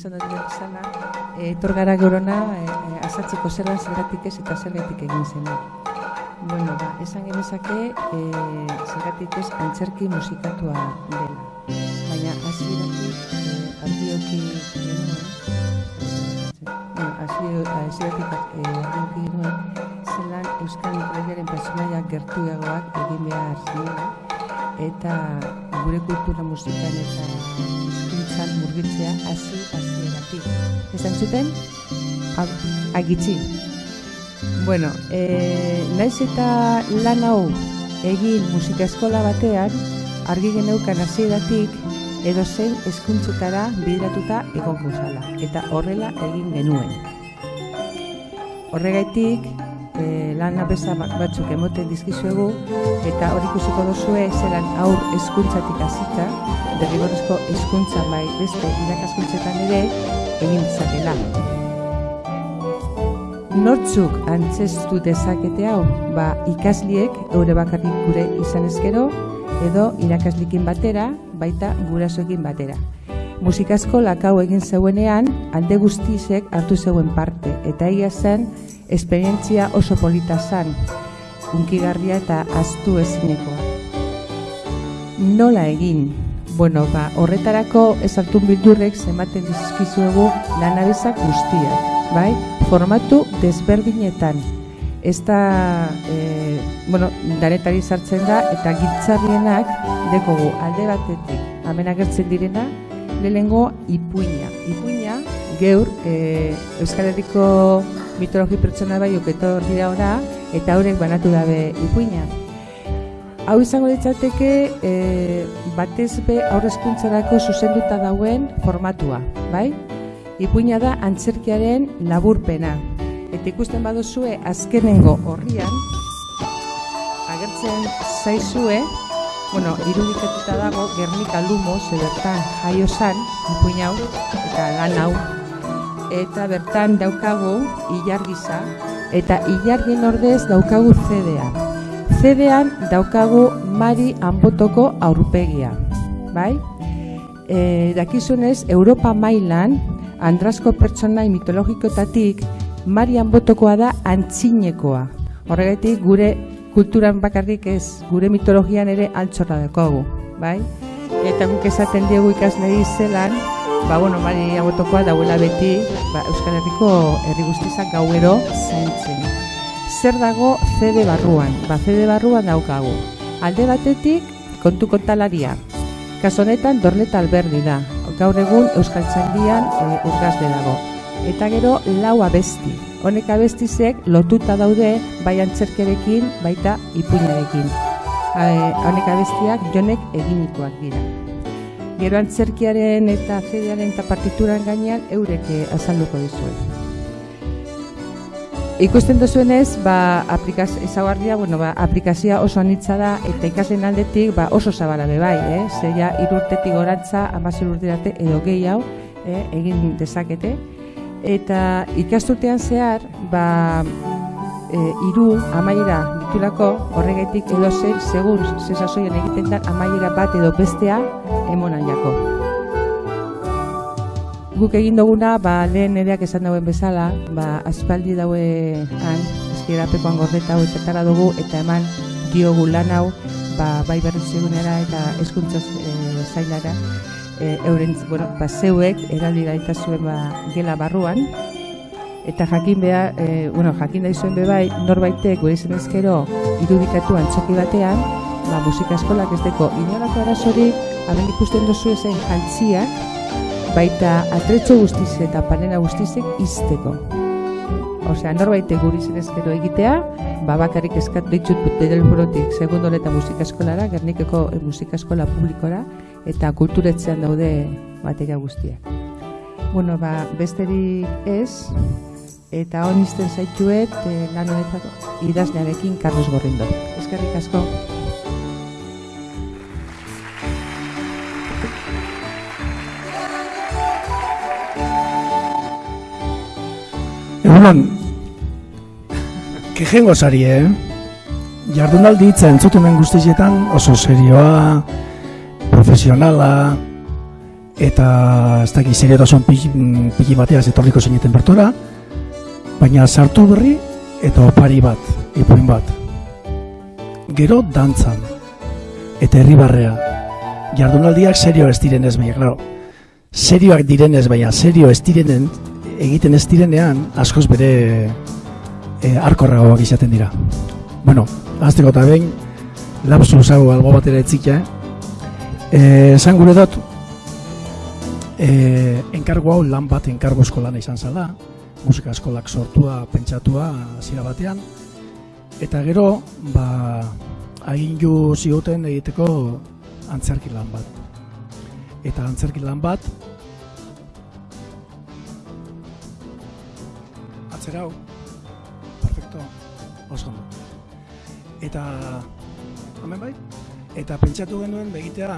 izan dut bezala, e, etor gara gorona e, e, azatzeko zelan zergatik ez eta zergatik egin zen. Bueno, ba, esan genezake e, zergatik ez antzerki musikatua dela. Baina e, argioki genuen, bueno, hasieratik e, argioki genuen, zelan Euskal Mitologiaren personaiak gertuagoak egin behar zinela, eta gure kultura musikan eta hizkuntzan murgitzea hasi hasieratik. Esan zuten? Agitzi. Bueno, e, naiz eta lan hau egin musika eskola batean, argi geneukan hasieratik edo zen eskuntzetara bidratuta egon zala. Eta horrela egin genuen. Horregaitik, e, lan abesa batzuk emoten dizkizuegu eta hori ikusiko duzue zelan aur hezkuntzatik hasita derrigorrezko hezkuntza bai beste irakaskuntzetan ere egin ditzakela. Nortzuk antzestu dezakete hau, ba ikasliek eure bakarrik gure izan ezkero edo irakaslikin batera, baita gurasoekin batera. Musikasko lakau egin zeuenean, alde guztizek hartu zeuen parte, eta egia zen, esperientzia oso polita zan, unkigarria eta astu ezinekoa. Nola egin? Bueno, ba, horretarako ez hartu bildurrek zematen dizkizuegu lanabezak guztiak, bai? Formatu desberdinetan. Ez da, e, bueno, daretari sartzen da, eta gitzarrienak dekogu alde batetik, amenagertzen direna, lehengo ipuina. Ipuina, geur, e, Euskal Herriko mitologi pertsona bai oketor dira ora, eta horrek banatu dabe ipuina. Hau izango ditzateke, e, batez be aurrezkuntzarako zuzenduta dauen formatua, bai? Ipuina da antzerkiaren laburpena. Eta ikusten baduzue azkenengo horrian, agertzen zaizue, bueno, irudikatuta dago Gernika Lumo ze bertan jaio san, hau eta lan hau. Eta bertan daukagu ilargiza eta ilargin ordez daukagu CDA. CDan daukagu Mari Anbotoko aurpegia, bai? E, dakizunez, Europa mailan, andrasko pertsonai mitologikotatik, Mari Anbotokoa da antzinekoa. Horregatik gure kulturan bakarrik ez, gure mitologian ere altxorra dakogu, bai? Eta guk esaten diegu ikaslei zelan, ba, bueno, mari agotokoa dauela beti, ba, Euskal Herriko herri guztizak gauero zaintzen. Zer dago CD barruan? Ba, CD barruan daukagu. Alde batetik, kontu kontalaria. Kasonetan, dorleta alberdi da. Gaur egun Euskal Txandian e, urgazde dago. Eta gero, lau abesti honek abestizek lotuta daude bai antzerkerekin baita ipuinarekin. Honek abestiak jonek eginikoak dira. Gero antzerkiaren eta fedearen eta partituran gainean eurek azalduko dizuen. Ikusten duzuenez, ba, aplikaz, ezagarria, bueno, ba, aplikazioa oso anitza da eta ikasleen aldetik ba, oso zabala bai, eh? Zeia irurtetik gorantza, amazur urte edo gehi hau eh? egin dezakete eta ikasturtean zehar ba e, iru amaiera ditulako horregatik edo zer segun zesasoien egiten da amaiera bat edo bestea emonan jako. Guk egin duguna ba lehen ereak esan dauen bezala ba aspaldi daue han eskirapekoan gordeta hau etetara dugu eta eman diogu lan hau ba, bai berritzegunera eta eskuntza e, zailara e, euren, bueno, ba, zeuek eraldi gaitazuen ba, gela barruan, eta jakin beha, e, bueno, jakin da izuen bebai, norbaitek gure izan ezkero irudikatu antzoki batean, ba, musika eskolak ez deko inolako arazori, aben ikusten dozu ezen jantziak, baita atretxo guztiz eta panena guztizek izteko. Osea, norbaite guri zenezkero egitea, ba bakarrik eskat ditut bedel forotik segundo eta musika eskolara, Gernikeko musika eskola publikora eta kulturetzean daude materia guztiak. Bueno, ba, besterik ez, eta hon izten zaituet eh, lan honetako idaznearekin Carlos Gorrindo. Eskerrik asko. Egunon, kejengo zari, eh? Jardunaldi hitza entzutumen guztietan oso serioa, profesionala, eta ez dakit seriotasun pili, pili bateaz etorriko zineten bertora, baina sartu berri eta opari bat, ipuin bat. Gero dantzan, eta herribarrea. Jardunaldiak serio ez direnez, baina, claro, serioak direnez, baina serio ez direnen, egiten ez direnean, askoz bere e, arkorragoak izaten dira. Bueno, azteko eta behin, lapsu zago algo batera etzika, eh? Eh, esan gure dut, eh, enkargo hau lan bat enkargo eskolana izan zala, musika eskolak sortua, pentsatua, hasiera batean, eta gero, ba, agindu zioten egiteko antzerki lan bat. Eta antzerki lan bat, atzera hau, perfecto, oso Eta, hemen bai, eta pentsatu genuen begitea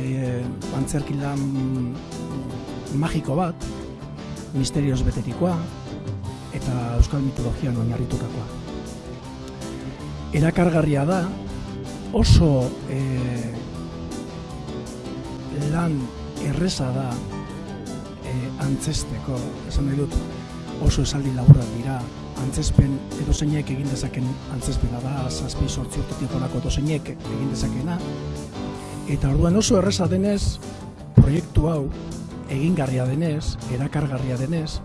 e, antzerki lan magiko bat, misterioz beterikoa, eta euskal mitologian oinarritutakoa. Erakargarria da, oso e, lan erreza da e, antzesteko, esan nahi dut, oso esaldi laburrak dira, antzespen edo zeinek egin dezaken antzespena da, zazpi sortzi urtetik honako edo zeinek egin dezakena. Eta orduan oso erreza denez, proiektu hau egingarria denez, erakargarria denez,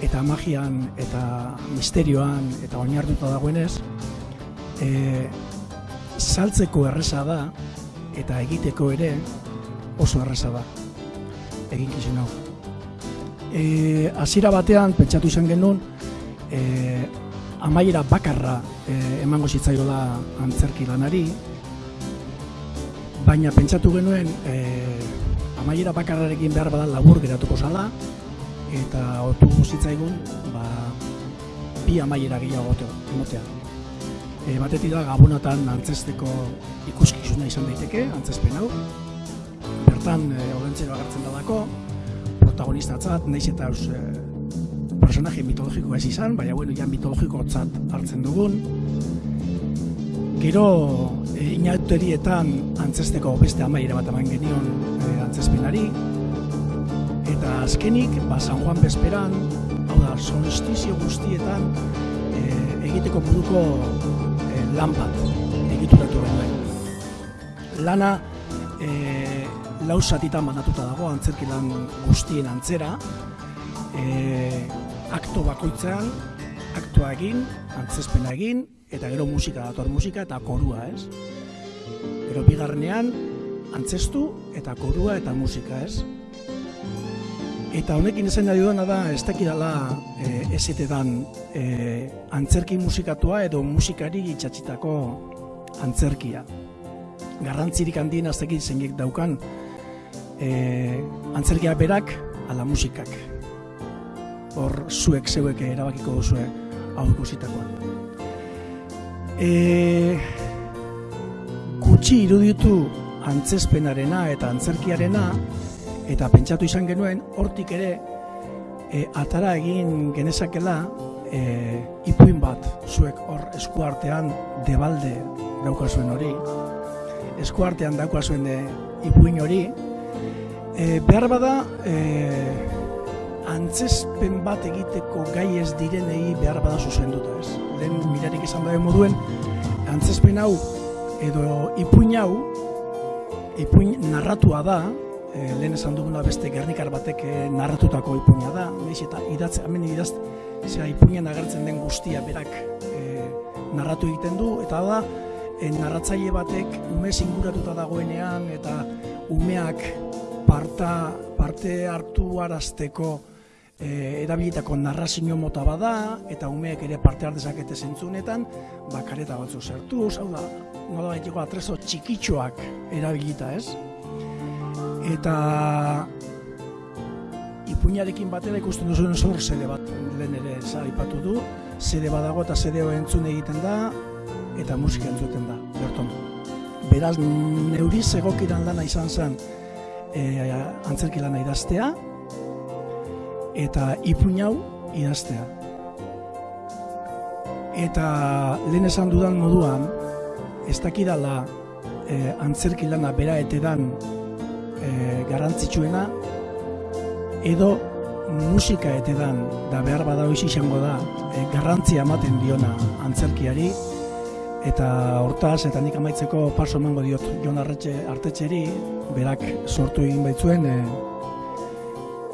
eta magian eta misterioan eta oinartuta dagoenez, e, saltzeko erreza da eta egiteko ere oso erreza da egin hau. E, azira batean, pentsatu izan genuen, e, amaiera bakarra e, emango zitzaiola antzerki lanari, baina pentsatu genuen e, amaiera bakarrarekin behar badan labur geratuko zala, eta otu zitzaigun ba, bi amaiera gehiago emotea. E, batetik da gabonatan antzesteko ikuskizuna izan daiteke, antzespen hau. Bertan, e, olentzero agertzen dalako, protagonistatzat, naiz eta e, personaje mitologiko ez izan, baina bueno, ja mitologiko tzat hartzen dugun. Gero, e, inauterietan antzesteko beste amaiera bat eman genion e, antzespenari. Eta azkenik, ba, San Juan Bezperan, hau da, solstizio guztietan e, egiteko buruko e, lan bat egituratu behar. Lana, e, lausatitan bandatuta dago, antzerki lan guztien antzera, e, akto bakoitzean, aktua egin, antzespena egin, eta gero musika dator musika eta korua, ez? Gero bigarrenean, antzestu eta korua eta musika, ez? Eta honekin esan nahi duena da, ez dakidala e, ezetetan e, antzerki musikatua edo musikari itxatxitako antzerkia. Garrantzirik handien aztekit zeinek daukan e, antzerkia berak ala musikak hor zuek zeuek erabakiko duzue hau ikusitakoa. E, gutxi iruditu antzespenarena eta antzerkiarena eta pentsatu izan genuen hortik ere e, atara egin genezakela e, ipuin bat zuek hor eskuartean debalde daukazuen hori eskuartean daukazuen de ipuin hori e, behar bada e, antzespen bat egiteko gai ez direnei behar bada zuzenduta, ez? Lehen mirarik esan da moduen, antzespen hau edo ipuin hau, ipuin narratua da, e, lehen esan duguna beste gernikar batek eh, narratutako ipuina da, neix eta idatze, hemen idaz, zera ipuinan agertzen den guztia berak e, narratu egiten du, eta da, e, narratzaile batek ume inguratuta dagoenean, eta umeak parta, parte hartu arazteko e, erabilitako narrazio mota bada eta umeek ere parte har dezakete zentzunetan, ba kareta batzu sartu, hau da, nola baiteko atrezo txikitxoak erabilita, ez? Eta ipuinarekin batera ikusten duzuen zor sede bat lehen ere zaipatu du, sede badago eta sede entzun egiten da eta musika entzuten da, berton. Beraz, neuri egokiran lana izan zen e, antzerki lana idaztea, eta ipuin hau idaztea. Eta lehen esan dudan moduan, ez dakidala e, antzerki lana bera etedan e, garrantzitsuena edo musika etedan da behar bada hoiz izango da e, garrantzia ematen diona antzerkiari eta hortaz eta nik amaitzeko paso emango diot Jon Arretxe artetxeri berak sortu egin baitzuen e,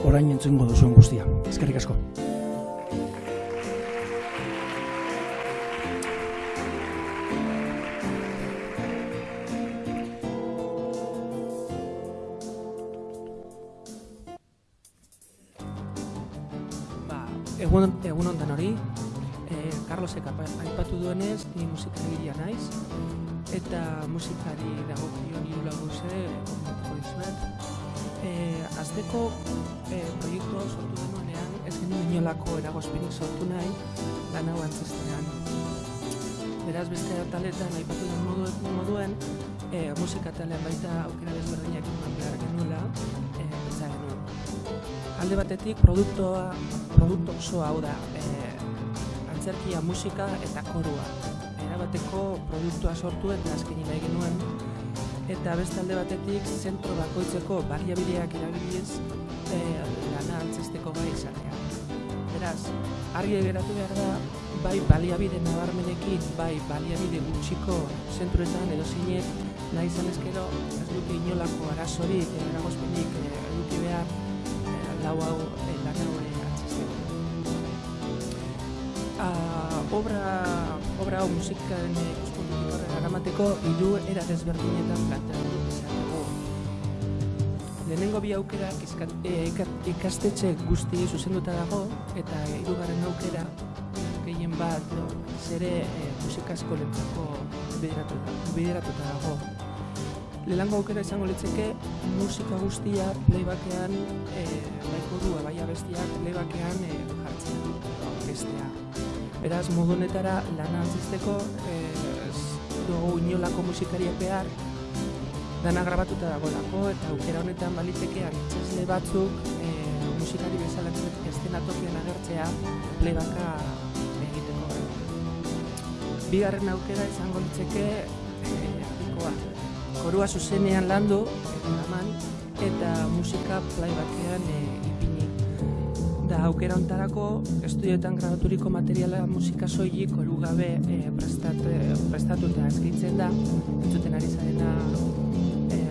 orain entzungo duzuen guztia. Eskerrik asko. Egun, egun ondan hori, e, Carlosek aipatu duenez, ni musikaria naiz, eta musikari dago kion hiru laguze, komentako dizuet. E, azteko e, proiektu hau sortu denuenean, ez genuen inolako eragozpenik sortu nahi, lan hau antzestean. Beraz, beste taletan, aipatu den moduen, moduen e, musika talean baita aukera desberdinak eman behar genuela. Alde batetik, produktoa produktu oso hau da, e, antzerkia, musika eta korua. Erabateko produktua sortu eta azkeni nahi genuen. Eta beste alde batetik, zentro bakoitzeko baliabideak erabiliz e, lana antzesteko gai izatea. Beraz, argi geratu behar da, bai baliabide nabarmenekin, bai baliabide gutxiko zentruetan edo zinek, nahi izan ezkero, ez dute inolako arazorik, eragozpenik, eduki behar, lau hau, lan hau uh, obra, obra hau musikan ikuspuntutik horrela eramateko hiru era desberdinetan planteatu izateko. Lehenengo bi aukera e, ikastetxe guzti zuzenduta dago eta hirugarren aukera gehien bat zere e, musikasko lentzako bideratuta dago. Lehenengo aukera izango litzeke musika guztia playbackean e, baiko du, bai abestiak playbackean e, jartzen orkestea. Beraz, modu honetara lana antzizteko ez dugu inolako musikariak behar dana grabatuta dagoelako eta aukera honetan baliteke antzesle batzuk e, musikari bezala estenatokian agertzea playbacka egiteko. Bigarren aukera izango litzeke e, korua zuzenean landu eta eta musika playbackean e, da aukera ontarako estudioetan grabaturiko materiala musika soilik oru gabe e, prestat, e, prestatu eta eskaintzen da. Entzuten ari zarena e,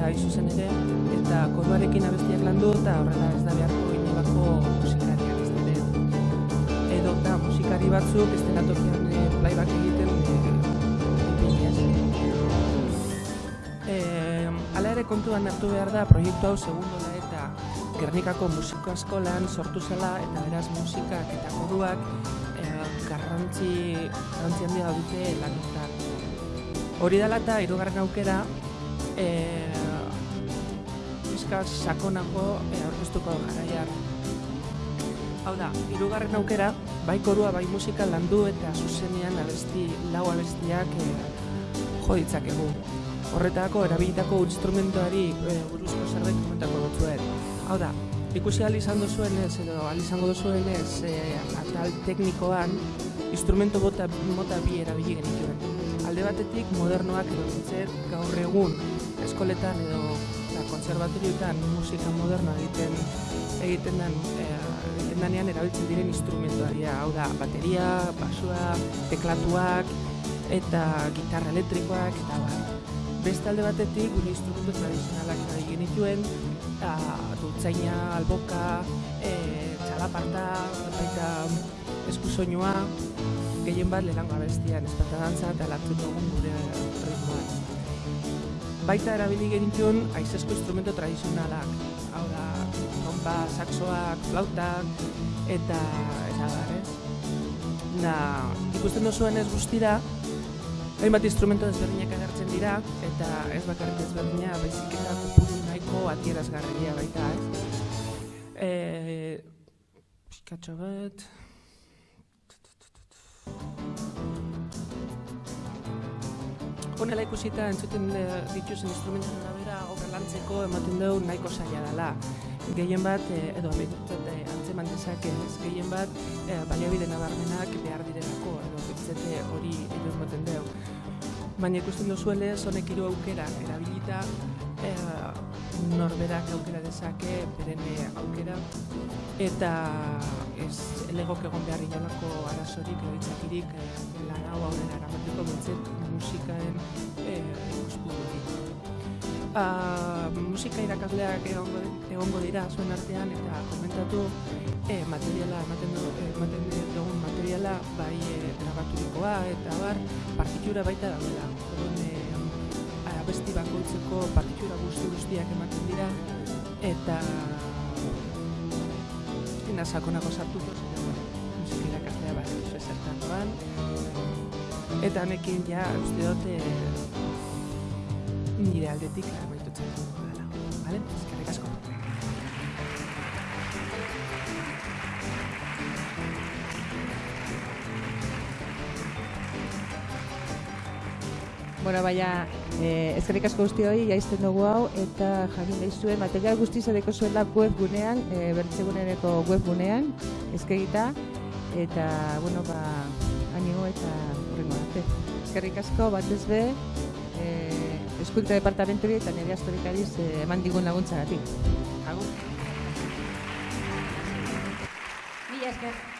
da izuzen ere eta koruarekin abestiak landu eta horrela ez da beharko inolako musikariak ez dute edo da musikari batzuk ez tokian kontuan hartu behar da proiektu hau segundo Gernikako musiko eskolan sortu zela eta beraz musikak eta koruak eh, garrantzi, garrantzi handia dute lanetan. Hori dela eta irugarren aukera eh, sakonako eh, aurkeztuko jarraian. Hau da, irugarren aukera, bai korua, bai musika landu eta zuzenean abesti, lau abestiak eh, jo ditzakegu. Horretako, erabilitako instrumentuari eh, buruzko zerbait komentako dutzuet. Hau da, ikusi ahal izan duzuen ez, edo ahal izango duzuen ez, e, atal teknikoan, instrumento bota, mota bi erabili genituen. Alde batetik, modernoak edo gaur egun, eskoletan edo da, konservatorioetan musika modernoa egiten egiten den, e, egiten danean erabiltzen diren instrumentuaria. Hau da, bateria, basua, teklatuak, eta gitarra elektrikoak, eta bat. Beste alde batetik, gure instrumentu tradizionalak erabili genituen, dultzaina, alboka, e, txalaparta, baita eskusoinua, gehien bat lehenko abestian, espata dantza eta latzen dugun gure ritmoa. Baita erabili genituen aizesko instrumento tradizionalak, hau da, trompa, saxoak, flautak, eta eta ez? Da, ikusten duzuen ez guztira, hainbat instrumento desberdinak agertzen dira, eta ez bakarrik desberdina, baizik eta kupuru nahiko atierazgarria baita, ez? Eh, pixkatxo bat... Honela ikusita entzuten dituzen instrumenten arabera obra lantzeko ematen dugu nahiko zaila dela. Gehien bat, eh, edo ametutzat eh, antzeman dezake, ez? Gehien bat, eh, baliabide nabarmenak behar direlako, bitzete hori ematen dugu. Baina ikusten duzuenez, honek hiru aukera erabilita, eh, norberak aukera dezake, beren eh, aukera, eta ez elegok egon behar inolako arazorik edo itzakirik e, lan hau aurrera eramateko bintzet musikaen e, ikuspugutik. Uh, musika irakasleak egongo, egongo dira zuen artean eta komentatu e, materiala ematen du ematen materiala bai e, grabaturikoa eta bar partitura baita daudela. Orduan e, abesti bakoitzeko partitura guzti guztiak ematen dira eta ina sakonago sartuko musika irakaslea bai oso zertan doan eta honekin ja uste dut e, nire aldetik amaitutzen dela. Vale? Eskerrik asko. Bueno, baina, eh, ezkerrik asko guzti hori, jaizten dugu hau, eta jakin daizuen, material guzti zareko zuela webgunean, e, bertzegunereko webgunean, ezkegita, eta, bueno, ba, animo eta horrengo arte. Ezkerrik asko, bat ez be, e, eskuntza departamenturi eta nire astorikariz e, eman digun laguntzagatik. Agur. Mila esker.